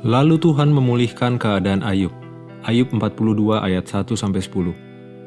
Lalu Tuhan memulihkan keadaan Ayub. Ayub 42 ayat 1-10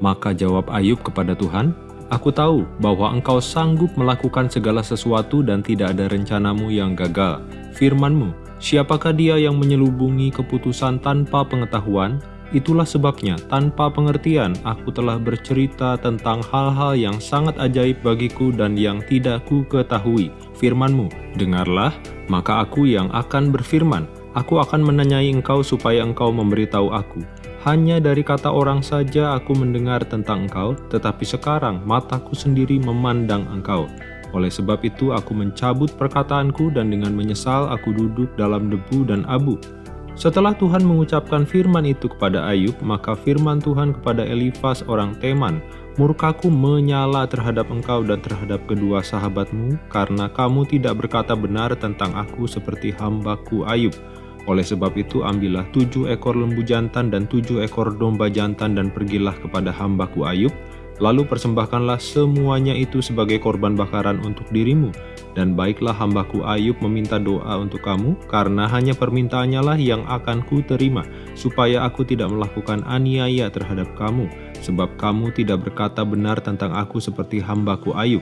Maka jawab Ayub kepada Tuhan, Aku tahu bahwa engkau sanggup melakukan segala sesuatu dan tidak ada rencanamu yang gagal. Firmanmu, siapakah dia yang menyelubungi keputusan tanpa pengetahuan? Itulah sebabnya, tanpa pengertian, aku telah bercerita tentang hal-hal yang sangat ajaib bagiku dan yang tidak ku ketahui. Firmanmu, dengarlah, maka aku yang akan berfirman, Aku akan menanyai engkau supaya engkau memberitahu aku. Hanya dari kata orang saja aku mendengar tentang engkau, tetapi sekarang mataku sendiri memandang engkau. Oleh sebab itu aku mencabut perkataanku dan dengan menyesal aku duduk dalam debu dan abu. Setelah Tuhan mengucapkan firman itu kepada Ayub, maka firman Tuhan kepada Elifas orang Teman, Murkaku menyala terhadap engkau dan terhadap kedua sahabatmu, karena kamu tidak berkata benar tentang aku seperti hambaku Ayub. Oleh sebab itu ambillah tujuh ekor lembu jantan dan tujuh ekor domba jantan dan pergilah kepada hambaku Ayub, lalu persembahkanlah semuanya itu sebagai korban bakaran untuk dirimu. Dan baiklah hambaku Ayub meminta doa untuk kamu, karena hanya permintaannya lah yang akan ku terima, supaya aku tidak melakukan aniaya terhadap kamu, sebab kamu tidak berkata benar tentang aku seperti hambaku Ayub.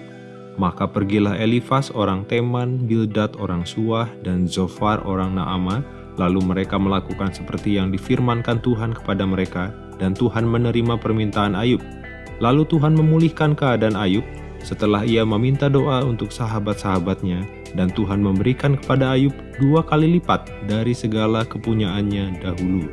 Maka pergilah Elifas orang Teman, Bildad orang Suah, dan Zofar orang Naamah, Lalu mereka melakukan seperti yang difirmankan Tuhan kepada mereka, dan Tuhan menerima permintaan Ayub. Lalu Tuhan memulihkan keadaan Ayub setelah ia meminta doa untuk sahabat-sahabatnya, dan Tuhan memberikan kepada Ayub dua kali lipat dari segala kepunyaannya dahulu.